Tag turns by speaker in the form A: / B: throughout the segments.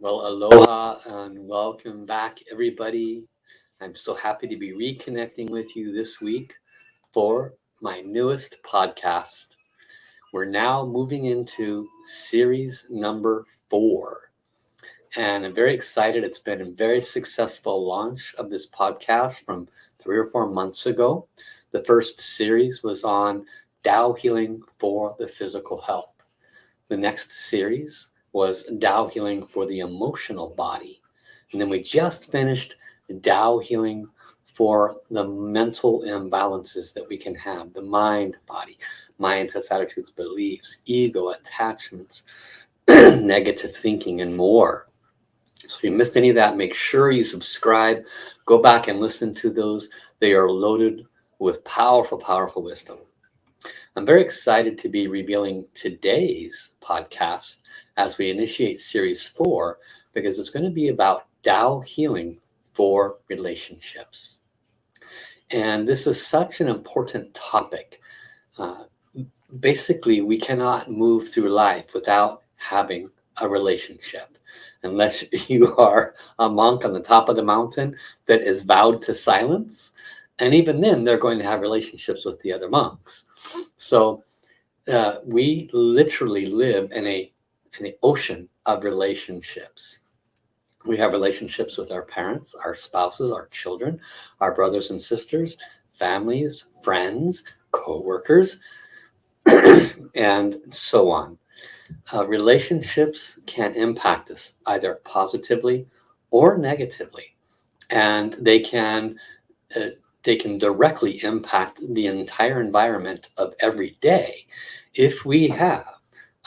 A: Well, aloha and welcome back, everybody. I'm so happy to be reconnecting with you this week for my newest podcast. We're now moving into series number four. And I'm very excited. It's been a very successful launch of this podcast from three or four months ago. The first series was on Tao healing for the physical health. The next series was Tao healing for the emotional body. And then we just finished Tao healing for the mental imbalances that we can have, the mind body, mindsets, attitudes, beliefs, ego, attachments, negative thinking, and more. So if you missed any of that, make sure you subscribe, go back and listen to those. They are loaded with powerful, powerful wisdom. I'm very excited to be revealing today's podcast as we initiate series four, because it's going to be about Tao healing for relationships. And this is such an important topic. Uh, basically, we cannot move through life without having a relationship unless you are a monk on the top of the mountain that is vowed to silence. And even then, they're going to have relationships with the other monks. So uh, we literally live in a the ocean of relationships. We have relationships with our parents, our spouses, our children, our brothers and sisters, families, friends, co-workers, and so on. Uh, relationships can impact us either positively or negatively. And they can, uh, they can directly impact the entire environment of every day if we have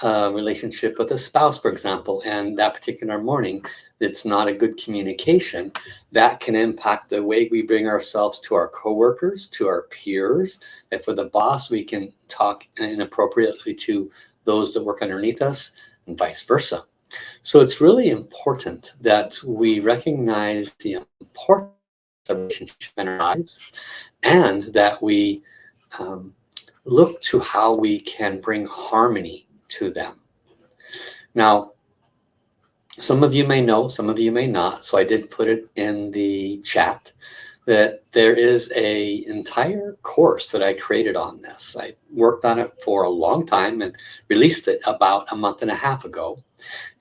A: uh, relationship with a spouse, for example, and that particular morning, it's not a good communication, that can impact the way we bring ourselves to our coworkers, to our peers. If with the boss, we can talk inappropriately to those that work underneath us and vice versa. So it's really important that we recognize the importance of relationships in our lives and that we um, look to how we can bring harmony to them. Now, some of you may know, some of you may not, so I did put it in the chat that there is a entire course that I created on this. I worked on it for a long time and released it about a month and a half ago.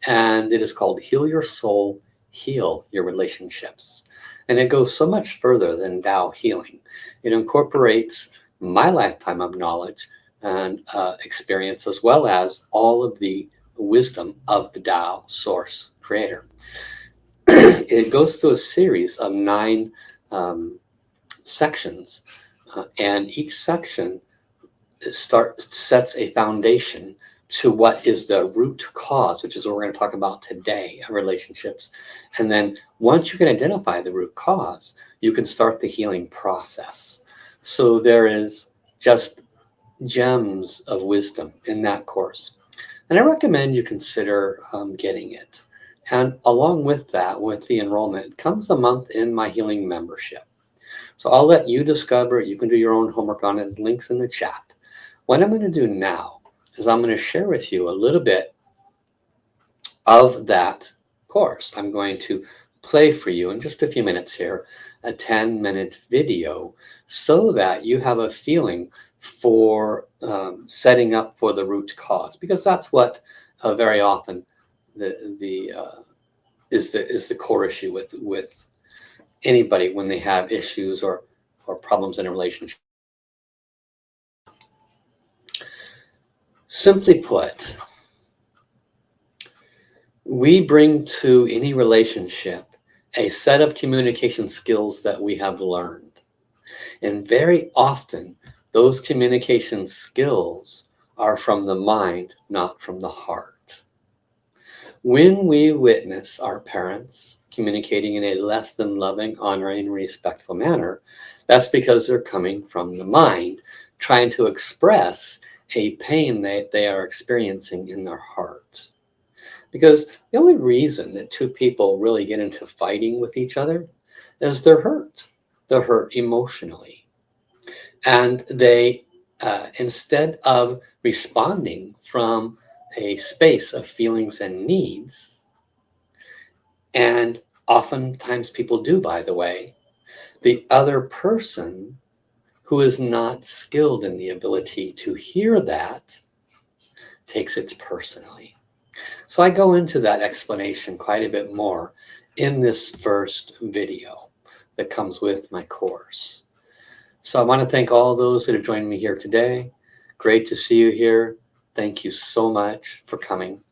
A: And it is called Heal Your Soul, Heal Your Relationships. And it goes so much further than Tao healing. It incorporates my lifetime of knowledge and uh, experience, as well as all of the wisdom of the Tao source creator. it goes through a series of nine um, sections, uh, and each section start sets a foundation to what is the root cause, which is what we're going to talk about today relationships. And then once you can identify the root cause, you can start the healing process. So there is just gems of wisdom in that course. And I recommend you consider um, getting it. And along with that, with the enrollment, comes a month in my healing membership. So I'll let you discover, you can do your own homework on it, links in the chat. What I'm going to do now is I'm going to share with you a little bit of that course. I'm going to play for you in just a few minutes here, a 10 minute video so that you have a feeling for um, setting up for the root cause because that's what uh, very often the the uh, is the is the core issue with with anybody when they have issues or or problems in a relationship. Simply put, we bring to any relationship a set of communication skills that we have learned. And very often those communication skills are from the mind, not from the heart. When we witness our parents communicating in a less than loving, honoring, respectful manner, that's because they're coming from the mind, trying to express a pain that they are experiencing in their heart. Because the only reason that two people really get into fighting with each other is they're hurt. They're hurt emotionally and they, uh, instead of responding from a space of feelings and needs, And oftentimes people do, by the way, the other person who is not skilled in the ability to hear that takes it personally. So I go into that explanation quite a bit more in this first video that comes with my course. So I want to thank all those that have joined me here today. Great to see you here. Thank you so much for coming.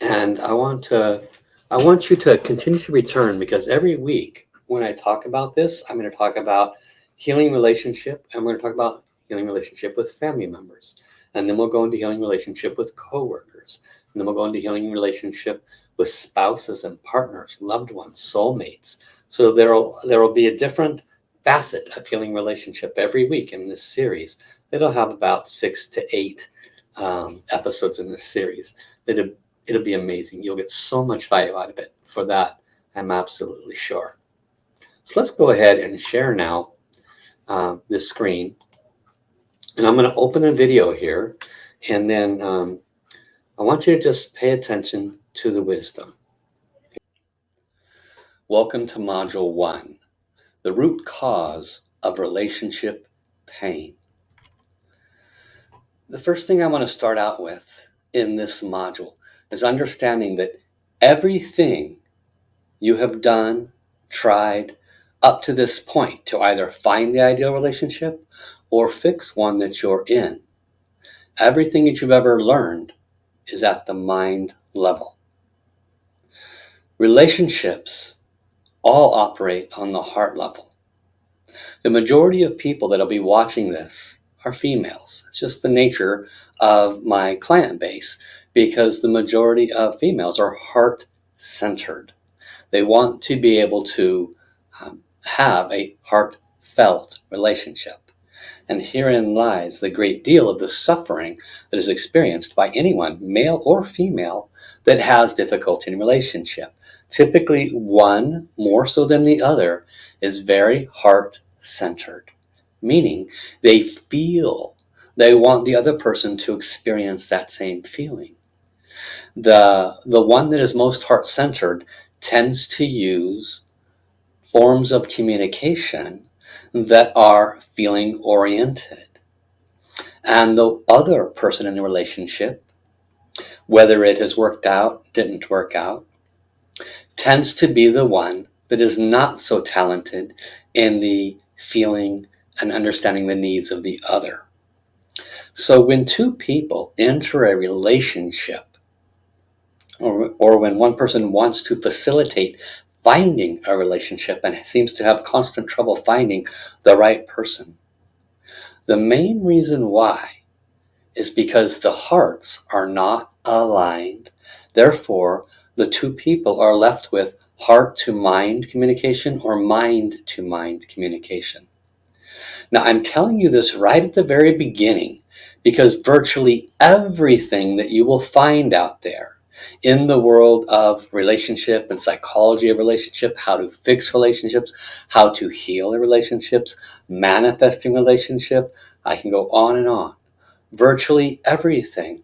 A: And I want to I want you to continue to return because every week when I talk about this, I'm going to talk about healing relationship. and we're going to talk about healing relationship with family members. And then we'll go into healing relationship with coworkers. And then we'll go into healing relationship with spouses and partners, loved ones, soulmates. So there'll there will be a different facet of healing relationship every week in this series. It'll have about six to eight um, episodes in this series. It'll, it'll be amazing. You'll get so much value out of it. For that, I'm absolutely sure. So let's go ahead and share now uh, this screen. And I'm going to open a video here. And then um, I want you to just pay attention to the wisdom. Welcome to Module 1, the root cause of relationship pain. The first thing I want to start out with in this module is understanding that everything you have done, tried, up to this point to either find the ideal relationship or fix one that you're in. Everything that you've ever learned is at the mind level. Relationships all operate on the heart level. The majority of people that'll be watching this are females. It's just the nature of my client base because the majority of females are heart centered. They want to be able to um, have a heartfelt relationship. And herein lies the great deal of the suffering that is experienced by anyone, male or female, that has difficulty in relationship. Typically, one, more so than the other, is very heart centered, meaning they feel they want the other person to experience that same feeling. The, the one that is most heart centered tends to use forms of communication that are feeling oriented. And the other person in the relationship, whether it has worked out, didn't work out, tends to be the one that is not so talented in the feeling and understanding the needs of the other. So when two people enter a relationship, or, or when one person wants to facilitate finding a relationship and seems to have constant trouble finding the right person. The main reason why is because the hearts are not aligned. Therefore, the two people are left with heart to mind communication or mind to mind communication. Now, I'm telling you this right at the very beginning because virtually everything that you will find out there in the world of relationship and psychology of relationship, how to fix relationships, how to heal relationships, manifesting relationship. I can go on and on. Virtually everything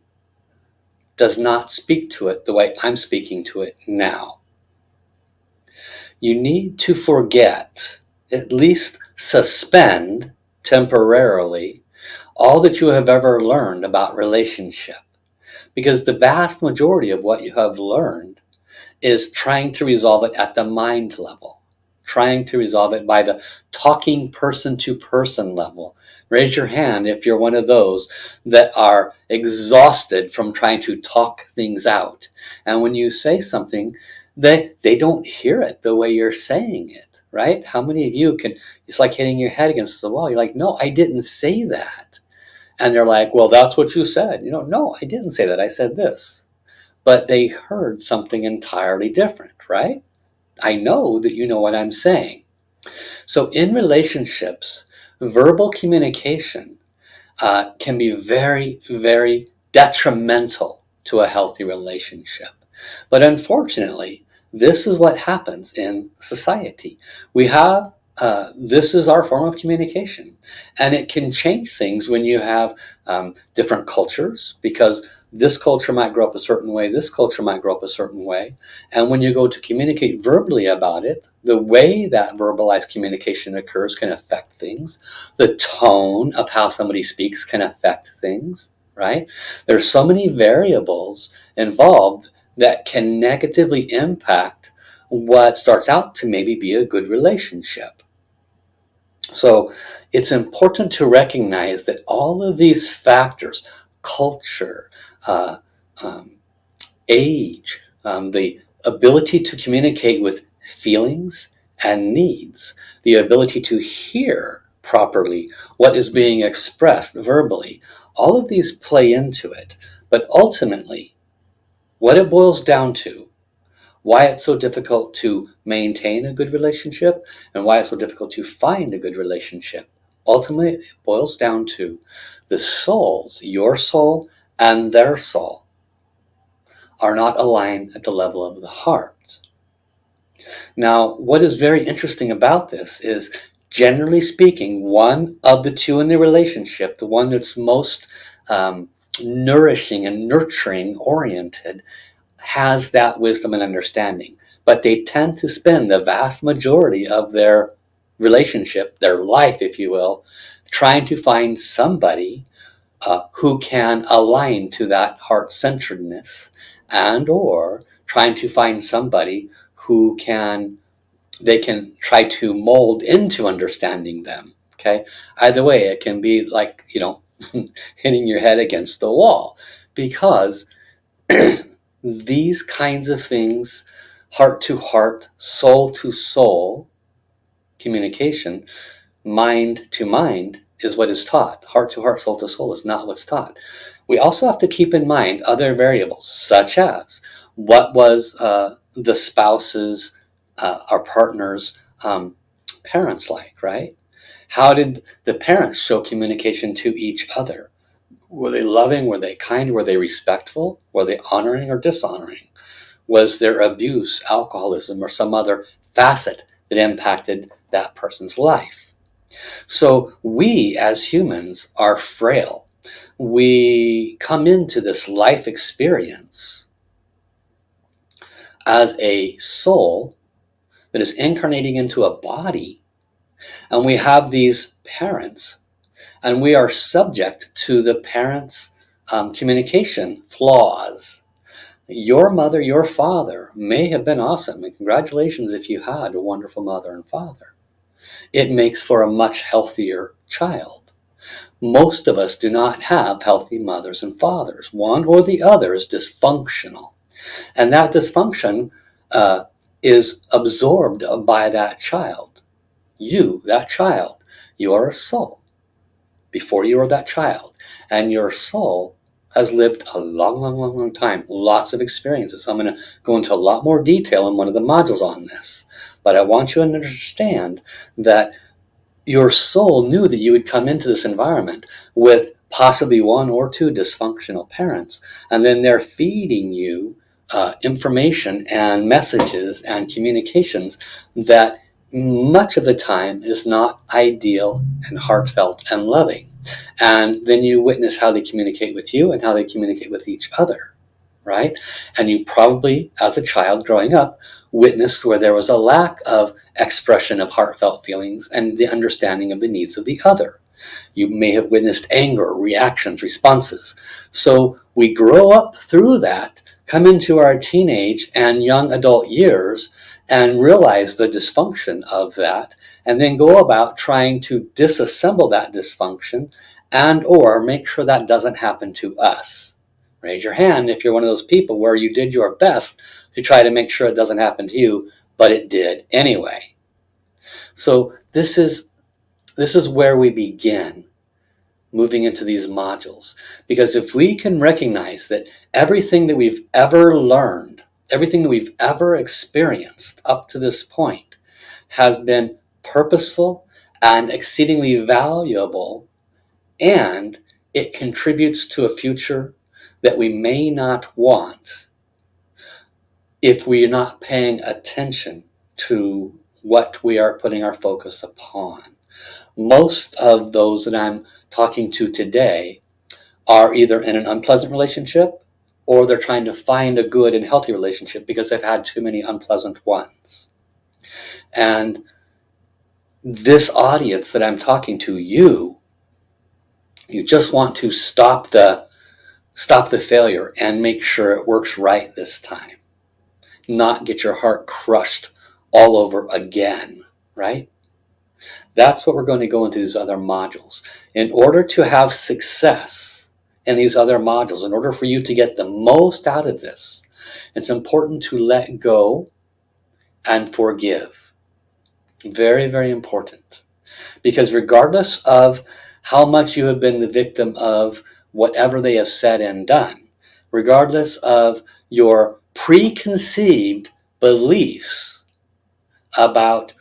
A: does not speak to it the way I'm speaking to it now. You need to forget, at least suspend temporarily, all that you have ever learned about relationship because the vast majority of what you have learned is trying to resolve it at the mind level, trying to resolve it by the talking person to person level. Raise your hand if you're one of those that are exhausted from trying to talk things out. And when you say something, they, they don't hear it the way you're saying it, right? How many of you can, it's like hitting your head against the wall. You're like, no, I didn't say that. And they're like, well, that's what you said. You know, no, I didn't say that. I said this. But they heard something entirely different, right? I know that you know what I'm saying. So in relationships, verbal communication uh, can be very, very detrimental to a healthy relationship. But unfortunately, this is what happens in society. We have uh, this is our form of communication. And it can change things when you have um, different cultures because this culture might grow up a certain way, this culture might grow up a certain way. And when you go to communicate verbally about it, the way that verbalized communication occurs can affect things. The tone of how somebody speaks can affect things, right? There's so many variables involved that can negatively impact what starts out to maybe be a good relationship. So it's important to recognize that all of these factors, culture, uh, um, age, um, the ability to communicate with feelings and needs, the ability to hear properly what is being expressed verbally, all of these play into it. But ultimately, what it boils down to why it's so difficult to maintain a good relationship and why it's so difficult to find a good relationship. Ultimately, it boils down to the souls, your soul and their soul, are not aligned at the level of the heart. Now, what is very interesting about this is, generally speaking, one of the two in the relationship, the one that's most um, nourishing and nurturing oriented, has that wisdom and understanding. But they tend to spend the vast majority of their relationship, their life, if you will, trying to find somebody uh, who can align to that heart-centeredness and or trying to find somebody who can they can try to mold into understanding them okay? Either way it can be like you know hitting your head against the wall because these kinds of things, heart to heart, soul to soul communication, mind to mind, is what is taught. Heart to heart, soul to soul is not what's taught. We also have to keep in mind other variables, such as what was uh, the spouse's, uh, our partner's um, parents like, right? How did the parents show communication to each other? Were they loving? Were they kind? Were they respectful? Were they honoring or dishonoring? Was there abuse, alcoholism, or some other facet that impacted that person's life? So we as humans are frail. We come into this life experience as a soul that is incarnating into a body. And we have these parents and we are subject to the parents' um, communication flaws. Your mother, your father may have been awesome, and congratulations if you had a wonderful mother and father. It makes for a much healthier child. Most of us do not have healthy mothers and fathers. One or the other is dysfunctional. And that dysfunction uh, is absorbed by that child. You, that child, you're a soul before you were that child. And your soul has lived a long, long, long, long time, lots of experiences. I'm going to go into a lot more detail in one of the modules on this. But I want you to understand that your soul knew that you would come into this environment with possibly one or two dysfunctional parents, and then they're feeding you uh, information and messages and communications that much of the time is not ideal and heartfelt and loving. And then you witness how they communicate with you and how they communicate with each other, right? And you probably, as a child growing up, witnessed where there was a lack of expression of heartfelt feelings and the understanding of the needs of the other. You may have witnessed anger, reactions, responses. So we grow up through that, come into our teenage and young adult years, and realize the dysfunction of that and then go about trying to disassemble that dysfunction and or make sure that doesn't happen to us. Raise your hand if you're one of those people where you did your best to try to make sure it doesn't happen to you, but it did anyway. So this is, this is where we begin moving into these modules. Because if we can recognize that everything that we've ever learned everything that we've ever experienced up to this point has been purposeful and exceedingly valuable, and it contributes to a future that we may not want if we're not paying attention to what we are putting our focus upon. Most of those that I'm talking to today are either in an unpleasant relationship or they're trying to find a good and healthy relationship because they've had too many unpleasant ones. And this audience that I'm talking to, you, you just want to stop the stop the failure and make sure it works right this time. Not get your heart crushed all over again, right? That's what we're going to go into these other modules. In order to have success, in these other modules. In order for you to get the most out of this, it's important to let go and forgive. Very, very important. Because regardless of how much you have been the victim of whatever they have said and done, regardless of your preconceived beliefs about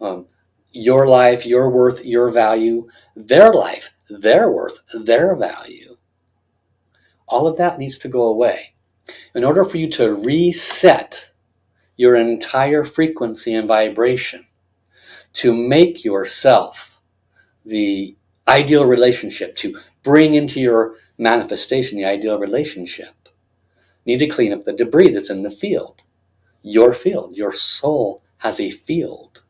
A: um, your life, your worth, your value, their life, their worth, their value, all of that needs to go away. In order for you to reset your entire frequency and vibration, to make yourself the ideal relationship, to bring into your manifestation the ideal relationship, need to clean up the debris that's in the field. Your field, your soul has a field.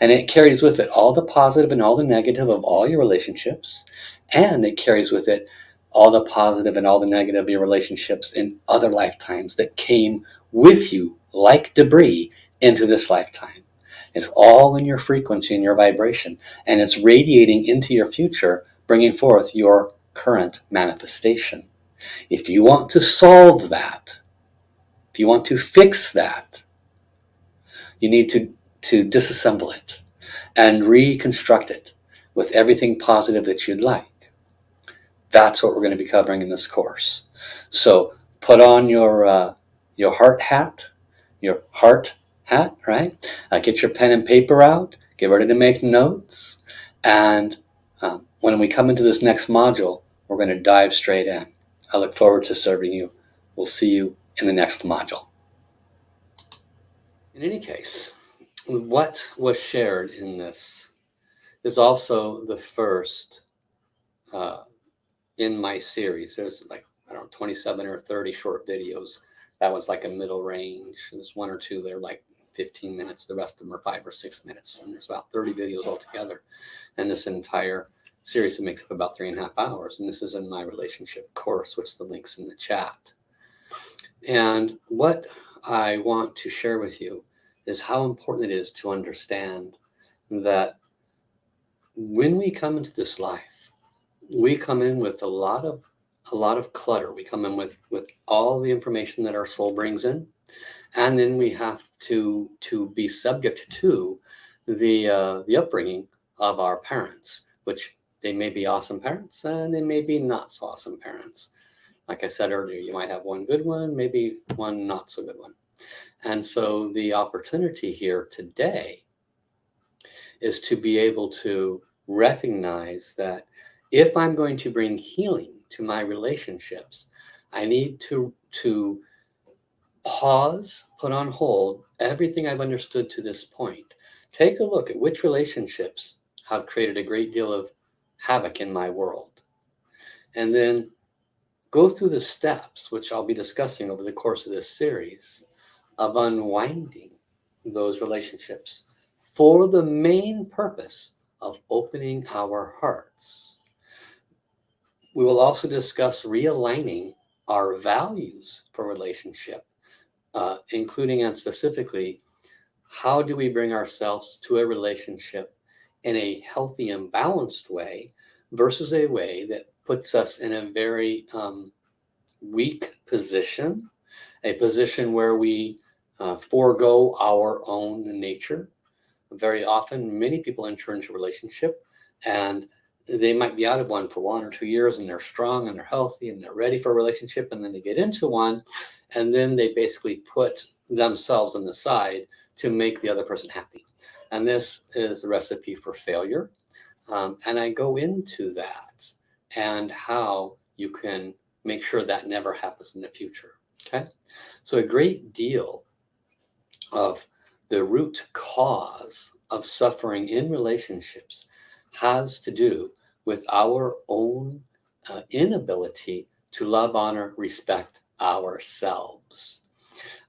A: And it carries with it all the positive and all the negative of all your relationships. And it carries with it all the positive and all the negative of your relationships in other lifetimes that came with you like debris into this lifetime. It's all in your frequency and your vibration, and it's radiating into your future, bringing forth your current manifestation. If you want to solve that, if you want to fix that, you need to, to disassemble it and reconstruct it with everything positive that you'd like. That's what we're going to be covering in this course. So put on your uh, your heart hat, your heart hat, right? Uh, get your pen and paper out. Get ready to make notes. And um, when we come into this next module, we're going to dive straight in. I look forward to serving you. We'll see you in the next module. In any case, what was shared in this is also the first uh, in my series. There's like, I don't know, 27 or 30 short videos. That was like a middle range. There's one or two that are like 15 minutes. The rest of them are five or six minutes. And there's about 30 videos altogether. And this entire series that makes up about three and a half hours. And this is in my relationship course, which the link's in the chat. And what I want to share with you is how important it is to understand that when we come into this life, we come in with a lot of a lot of clutter. We come in with with all the information that our soul brings in, and then we have to to be subject to the uh, the upbringing of our parents, which they may be awesome parents and they may be not so awesome parents. Like I said earlier, you might have one good one, maybe one not so good one. And so the opportunity here today is to be able to recognize that if I'm going to bring healing to my relationships, I need to, to pause, put on hold everything I've understood to this point. Take a look at which relationships have created a great deal of havoc in my world. And then go through the steps, which I'll be discussing over the course of this series, of unwinding those relationships for the main purpose of opening our hearts we will also discuss realigning our values for relationship, uh, including and specifically, how do we bring ourselves to a relationship in a healthy and balanced way versus a way that puts us in a very um, weak position, a position where we uh, forego our own nature. Very often, many people enter into a relationship and they might be out of one for one or two years and they're strong and they're healthy and they're ready for a relationship and then they get into one and then they basically put themselves on the side to make the other person happy and this is a recipe for failure um, and i go into that and how you can make sure that never happens in the future okay so a great deal of the root cause of suffering in relationships has to do with our own uh, inability to love, honor, respect ourselves.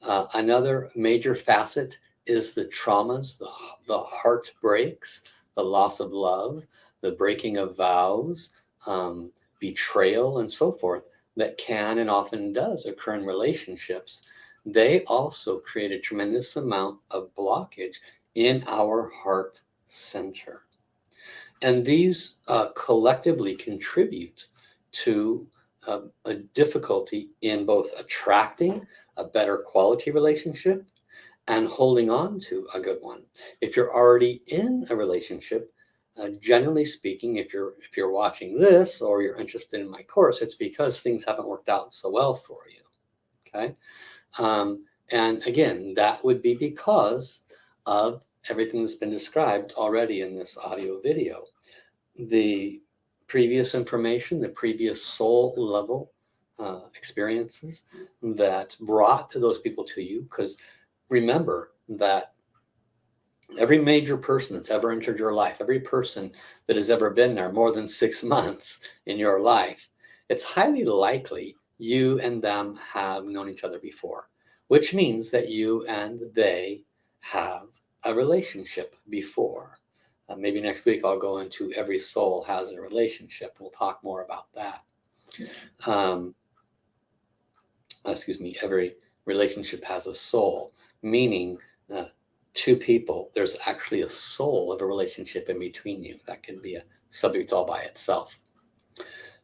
A: Uh, another major facet is the traumas, the, the heartbreaks, the loss of love, the breaking of vows, um, betrayal, and so forth that can and often does occur in relationships. They also create a tremendous amount of blockage in our heart center. And these uh, collectively contribute to uh, a difficulty in both attracting a better quality relationship and holding on to a good one. If you're already in a relationship, uh, generally speaking, if you're if you're watching this or you're interested in my course, it's because things haven't worked out so well for you. Okay, um, and again, that would be because of everything that's been described already in this audio video. The previous information, the previous soul level uh, experiences that brought those people to you, because remember that every major person that's ever entered your life, every person that has ever been there more than six months in your life, it's highly likely you and them have known each other before, which means that you and they have a relationship before. Uh, maybe next week I'll go into every soul has a relationship. We'll talk more about that. Um, excuse me, every relationship has a soul, meaning uh, two people, there's actually a soul of a relationship in between you. That can be a subject all by itself.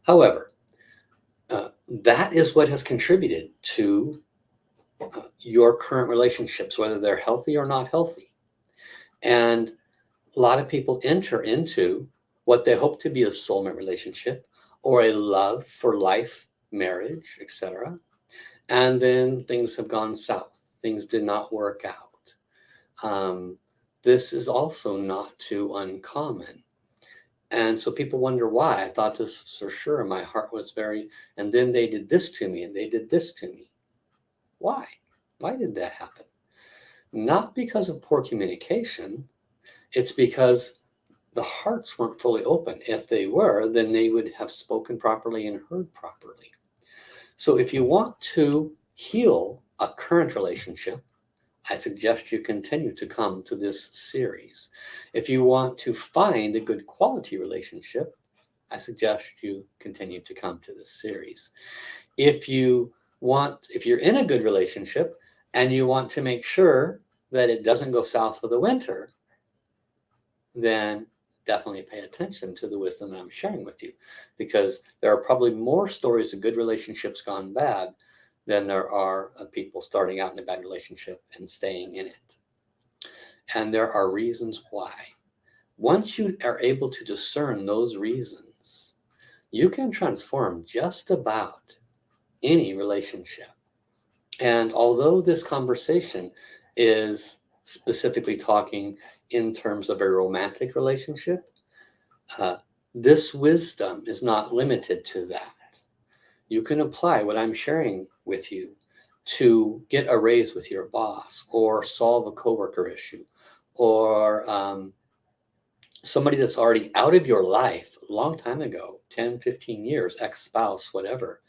A: However, uh, that is what has contributed to uh, your current relationships, whether they're healthy or not healthy. And a lot of people enter into what they hope to be a soulmate relationship or a love for life marriage, etc. And then things have gone south. Things did not work out. Um, this is also not too uncommon. And so people wonder why. I thought this for sure. My heart was very, and then they did this to me and they did this to me. Why? Why did that happen? Not because of poor communication. It's because the hearts weren't fully open. If they were, then they would have spoken properly and heard properly. So if you want to heal a current relationship, I suggest you continue to come to this series. If you want to find a good quality relationship, I suggest you continue to come to this series. If you want, if you're in a good relationship and you want to make sure that it doesn't go south for the winter, then definitely pay attention to the wisdom that I'm sharing with you because there are probably more stories of good relationships gone bad than there are of people starting out in a bad relationship and staying in it. And there are reasons why. Once you are able to discern those reasons, you can transform just about any relationship. And although this conversation is specifically talking in terms of a romantic relationship, uh, this wisdom is not limited to that. You can apply what I'm sharing with you to get a raise with your boss or solve a coworker issue or um, somebody that's already out of your life a long time ago 10 15 years ex-spouse whatever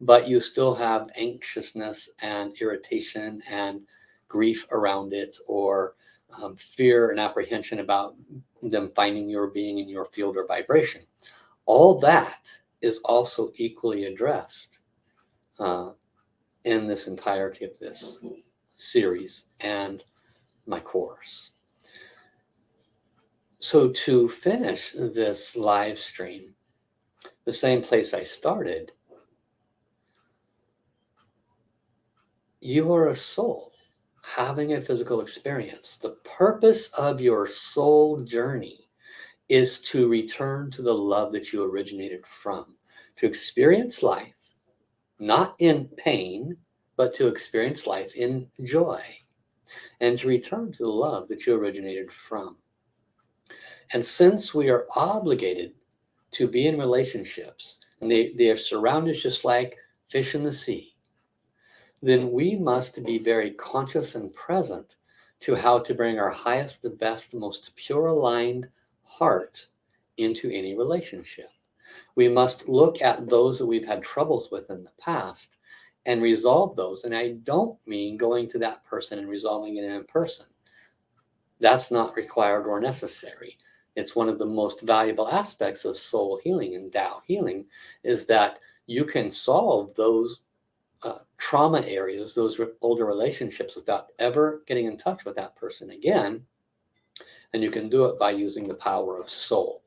A: but you still have anxiousness and irritation and grief around it or um, fear and apprehension about them finding your being in your field or vibration all that is also equally addressed uh, in this entirety of this series and my course. So to finish this live stream, the same place I started, you are a soul having a physical experience. The purpose of your soul journey is to return to the love that you originated from, to experience life not in pain, but to experience life in joy and to return to the love that you originated from. And since we are obligated to be in relationships and they, they are surrounded just like fish in the sea, then we must be very conscious and present to how to bring our highest, the best, most pure aligned heart into any relationship. We must look at those that we've had troubles with in the past and resolve those. And I don't mean going to that person and resolving it in person. That's not required or necessary. It's one of the most valuable aspects of soul healing and Tao healing is that you can solve those uh, trauma areas, those re older relationships without ever getting in touch with that person again. And you can do it by using the power of soul.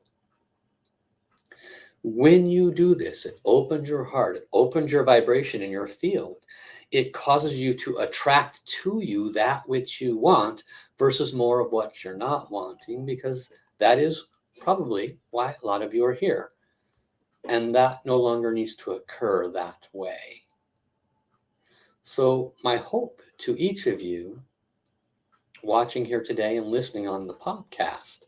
A: When you do this, it opens your heart, it opens your vibration in your field. It causes you to attract to you that which you want versus more of what you're not wanting, because that is probably why a lot of you are here. And that no longer needs to occur that way. So my hope to each of you watching here today and listening on the podcast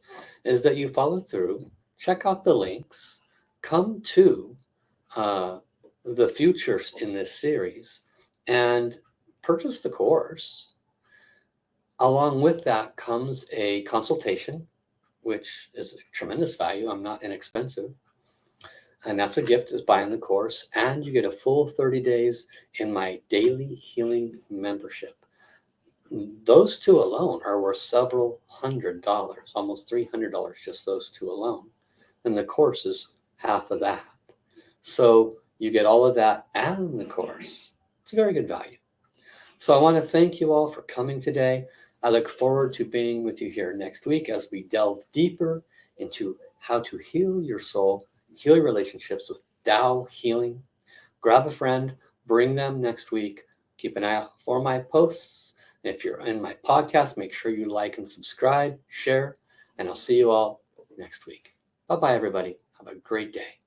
A: is that you follow through, check out the links, come to uh, the futures in this series and purchase the course. Along with that comes a consultation, which is a tremendous value. I'm not inexpensive. And that's a gift is buying the course. And you get a full 30 days in my daily healing membership. Those two alone are worth several hundred dollars, almost $300, just those two alone. And the course is half of that. So you get all of that and the course. It's a very good value. So I want to thank you all for coming today. I look forward to being with you here next week as we delve deeper into how to heal your soul, heal your relationships with Tao healing. Grab a friend, bring them next week. Keep an eye out for my posts. If you're in my podcast, make sure you like and subscribe, share, and I'll see you all next week. Bye bye, everybody. Have a great day.